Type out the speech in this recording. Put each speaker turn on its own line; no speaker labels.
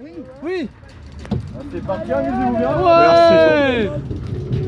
Oui.
Oui.
Ah, c'est parti, amusez-vous bien.
Merci.